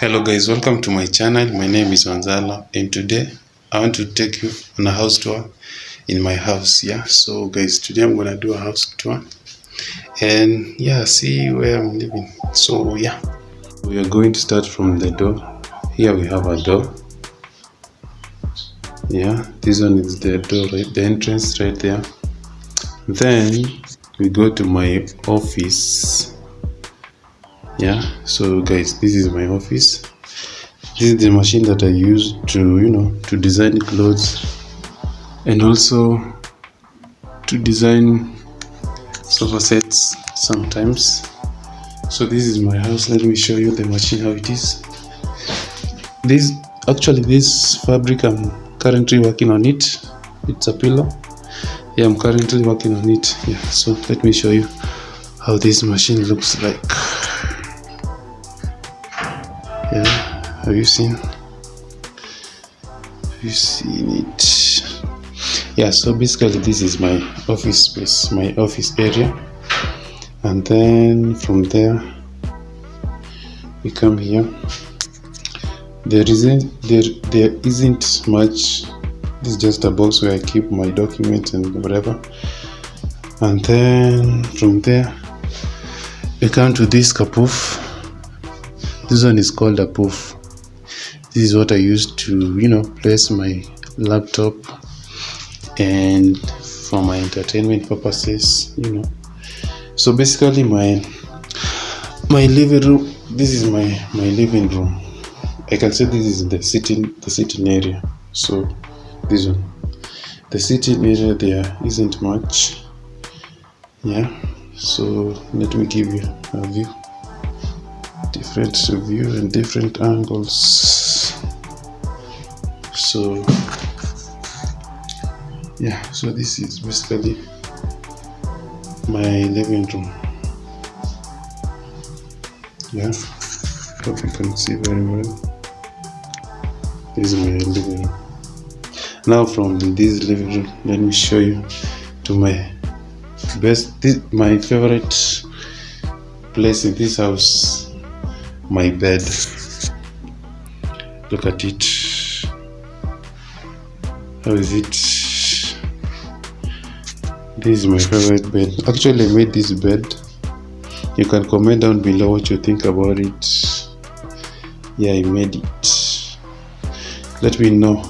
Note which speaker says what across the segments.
Speaker 1: Hello guys welcome to my channel. My name is Wanzala and today I want to take you on a house tour in my house yeah? So guys today I'm gonna do a house tour. And yeah see where I'm living. So yeah. We are going to start from the door. Here we have a door. Yeah this one is the door right? The entrance right there. Then we go to my office yeah so guys this is my office. This is the machine that i use to you know to design clothes and also to design sofa sets sometimes. So this is my house. Let me show you the machine how it is. This actually this fabric i'm currently working on it. It's a pillow. Yeah i'm currently working on it. Yeah so let me show you how this machine looks like yeah. Have you seen? Have you seen it? Yeah so basically this is my office space my office area. And then from there we come here. There isn't there there isn't much. This is just a box where i keep my documents and whatever. And then from there we come to this kapoof this one is called a poof this is what i use to you know place my laptop and for my entertainment purposes you know. So basically my my living room this is my my living room. I can say this is the sitting the sitting area. So this one the sitting area there isn't much. Yeah so let me give you a view different view and different angles. So yeah so this is basically my living room. Yeah hope you can see very well. This is my living room. Now from this living room let me show you to my best this, my favorite place in this house my bed. Look at it. How is it? This is my favorite bed. Actually i made this bed. You can comment down below what you think about it. Yeah i made it. Let me know.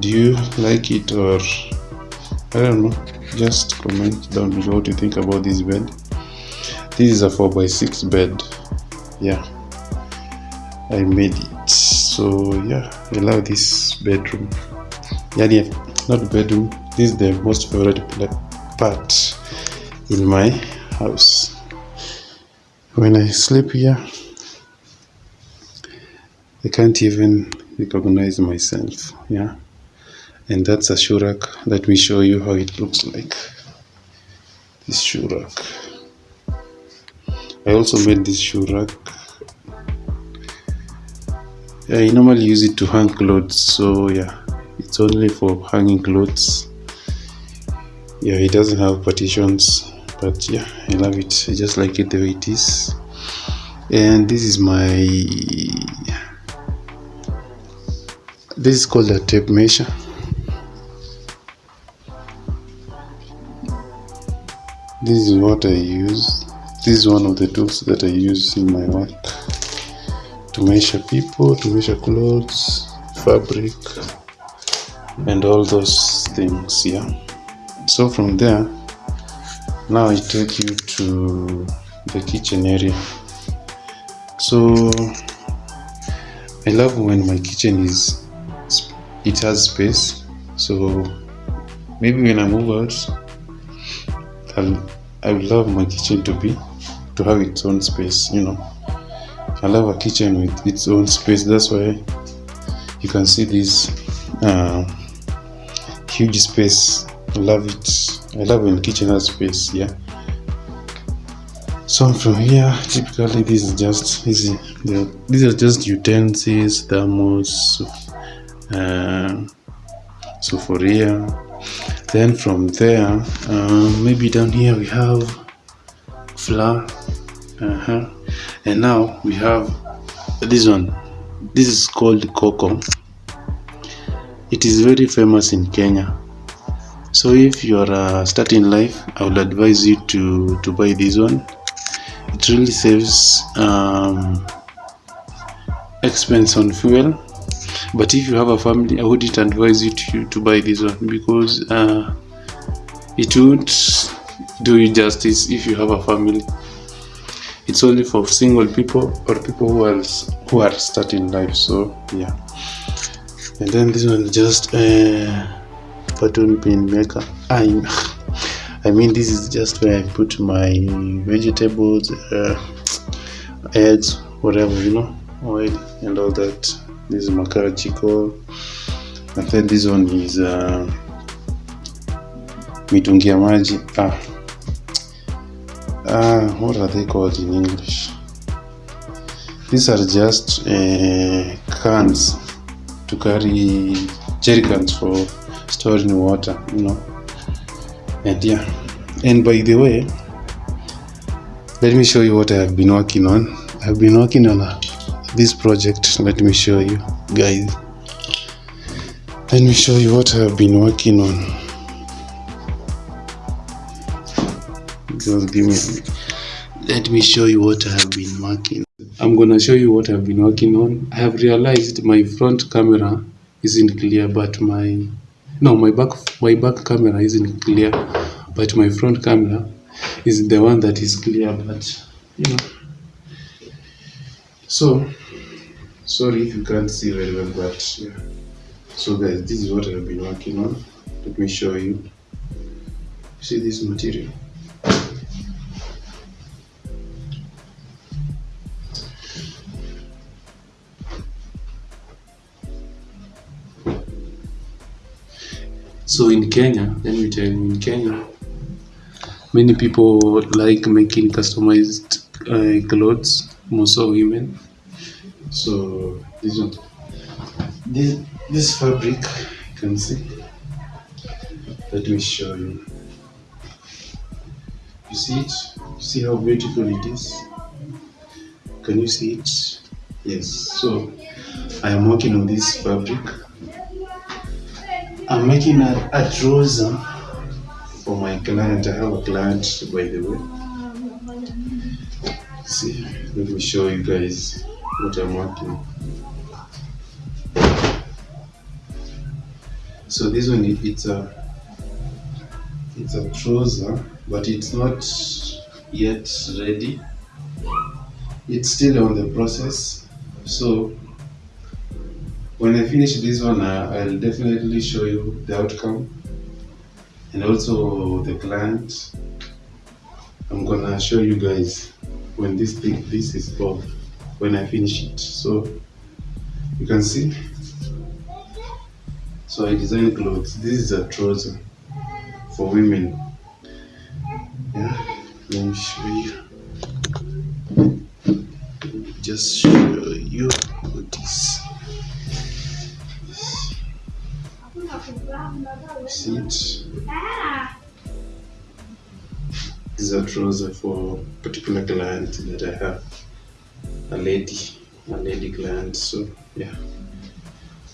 Speaker 1: Do you like it or i don't know. Just comment down below what you think about this bed this is a 4 by 6 bed. Yeah. I made it. So yeah i love this bedroom. Yeah, yeah not bedroom. This is the most favorite part in my house. When i sleep here i can't even recognize myself yeah. And that's a shoe rack let me show you how it looks like. This shoe rack I also made this shoe rack. I normally use it to hang clothes so yeah it's only for hanging clothes. Yeah it doesn't have partitions but yeah I love it. I just like it the way it is. And this is my this is called a tape measure. This is what I use this is one of the tools that I use in my work to measure people, to measure clothes, fabric, and all those things. Yeah. So from there, now I take you to the kitchen area. So I love when my kitchen is it has space. So maybe when I move out, I'll I would love my kitchen to be to have its own space, you know. I love a kitchen with its own space. That's why you can see this uh, huge space. I love it. I love when kitchen has space. Yeah. So from here, typically this is just easy. These are just utensils, thermos, uh, here. Then from there, um, maybe down here we have flour. Uh -huh. And now we have this one. This is called KOKO. It is very famous in Kenya. So if you are uh, starting life, I would advise you to to buy this one it really saves um, expense on fuel but if you have a family i wouldn't advise you to, to buy this one because uh, it won't do you justice if you have a family. It's only for single people or people who are who are starting life so yeah. And then this one just uh button pin maker. I'm I mean this is just where I put my vegetables uh, eggs whatever you know oil and all that this is makara chico and then this one is uh, mitungi maji. Ah. ah what are they called in English? These are just uh, cans to carry jerry cans for storing water you know. And yeah. And by the way let me show you what i have been working on. I've been working on a, this project let me show you guys. Let me show you what i've been working on. Just give me let me show you what i have been working i'm gonna show you what i've been working on. I have realized my front camera isn't clear but my no my back my back camera isn't clear but my front camera is the one that is clear but you know. So sorry if you can't see very well but yeah. So guys this is what i've been working on. Let me show you. See this material? So in Kenya, let me tell you, in Kenya, many people like making customized uh, clothes, most of women. So this one, this this fabric, you can see. Let me show you. You see it? You see how beautiful it is? Can you see it? Yes. So I am working on this fabric I'm making a, a trouser for my client. I have a client, by the way. See, let me show you guys what I'm working. So this one, it's a it's a trouser, but it's not yet ready. It's still on the process. So when I finish this one, I'll definitely show you the outcome and also the client. I'm gonna show you guys when this thing, this is off, when I finish it. So you can see. So I design clothes. This is a trouser for women. Yeah, let me show you. Just show you this. seat. These are trouser for particular client that I have. A lady, a lady client. So yeah.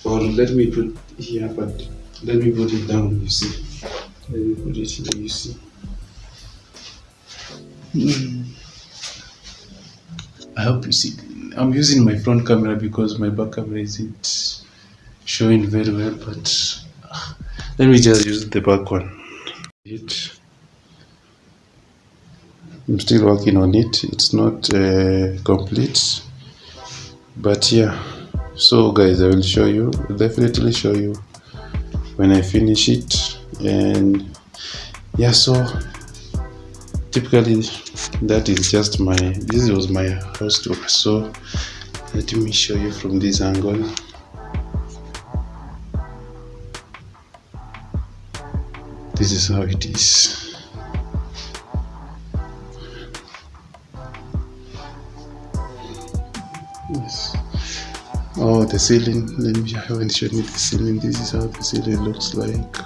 Speaker 1: Or let me put here, but let me put it down. You see. Let me put it here. You see. Hmm. I hope you see. I'm using my front camera because my back camera isn't showing very well, but let me just use the back one it i'm still working on it. It's not uh, complete but yeah. So guys i will show you definitely show you when i finish it. And yeah so typically that is just my this was my house tour so let me show you from this angle. This is how it is yes. Oh the ceiling. Let me I haven't shown you the ceiling. This is how the ceiling looks like.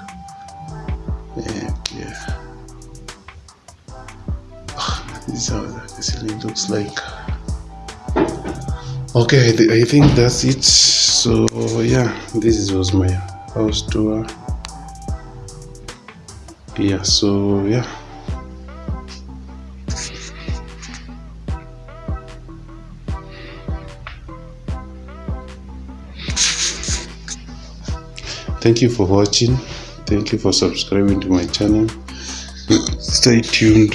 Speaker 1: Yeah ah, this is how the ceiling looks like. Okay I, I think that's it. So yeah this was my house tour. Yeah so yeah thank you for watching. Thank you for subscribing to my channel. Stay tuned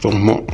Speaker 1: for more